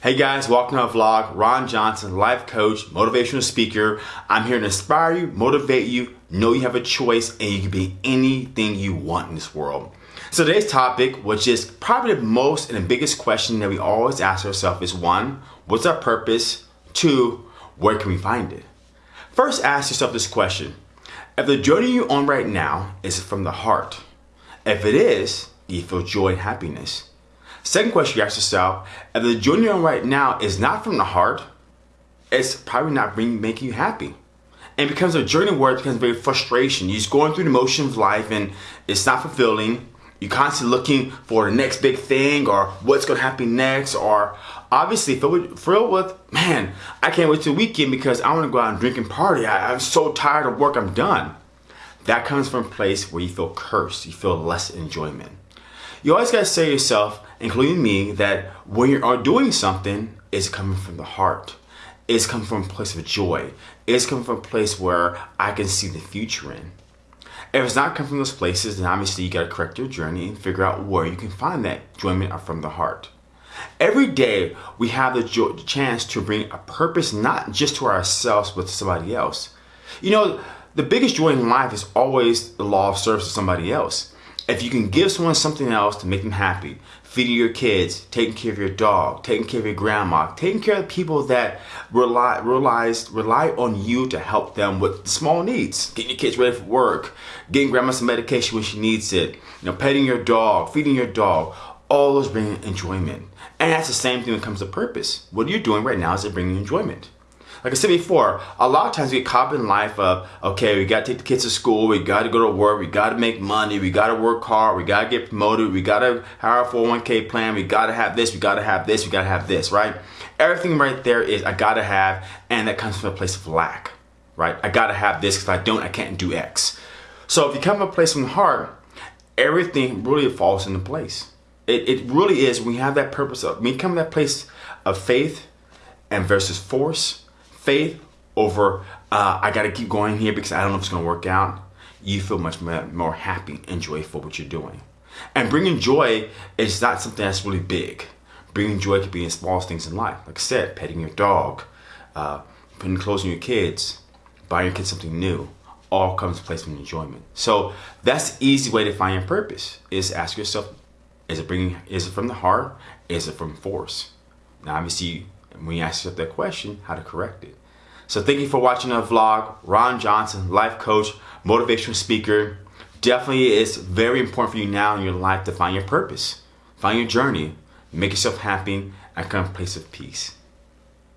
Hey guys, welcome to my vlog. Ron Johnson, life coach, motivational speaker. I'm here to inspire you, motivate you, know you have a choice, and you can be anything you want in this world. So today's topic, which is probably the most and the biggest question that we always ask ourselves is one, what's our purpose? Two, where can we find it? First, ask yourself this question. If the journey you're on right now is from the heart, if it is, do you feel joy and happiness. Second question you ask yourself, if the journey you're on right now is not from the heart, it's probably not bring, making you happy. And it becomes a journey where it becomes very frustration. You're just going through the motion of life and it's not fulfilling. You're constantly looking for the next big thing or what's going to happen next or obviously filled with, man, I can't wait till weekend because I want to go out and drink and party. I, I'm so tired of work, I'm done. That comes from a place where you feel cursed. You feel less enjoyment. You always got to say to yourself, including me, that when you are uh, doing something, it's coming from the heart. It's coming from a place of joy. It's coming from a place where I can see the future in. If it's not coming from those places, then obviously you got to correct your journey and figure out where you can find that enjoyment from the heart. Every day we have the, the chance to bring a purpose not just to ourselves but to somebody else. You know, the biggest joy in life is always the law of service to somebody else. If you can give someone something else to make them happy, feeding your kids, taking care of your dog, taking care of your grandma, taking care of people that rely realize rely on you to help them with small needs, getting your kids ready for work, getting grandma some medication when she needs it, you know, petting your dog, feeding your dog, all those bring enjoyment. And that's the same thing when it comes to purpose. What are you doing right now is it bringing enjoyment? Like I said before, a lot of times we caught in life of, okay, we got to take the kids to school, we got to go to work, we got to make money, we got to work hard, we got to get promoted, we got to hire a 401k plan, we got to have this, we got to have this, we got to have this, right? Everything right there is I got to have, and that comes from a place of lack, right? I got to have this because I don't, I can't do X. So if you come from a place from the heart, everything really falls into place. It, it really is we have that purpose of, you come that place of faith and versus force, faith over uh, I got to keep going here because I don't know if it's going to work out, you feel much more happy and joyful what you're doing. And bringing joy is not something that's really big. Bringing joy could be in small things in life. Like I said, petting your dog, uh, putting clothes on your kids, buying your kids something new. All comes to place from enjoyment. So that's the easy way to find your purpose. Is ask yourself, is it bringing? Is it from the heart? Is it from force? Now, obviously, when you ask yourself that question, how to correct it. So thank you for watching the vlog. Ron Johnson, life coach, motivational speaker. Definitely it's very important for you now in your life to find your purpose. Find your journey. Make yourself happy and come a place of peace.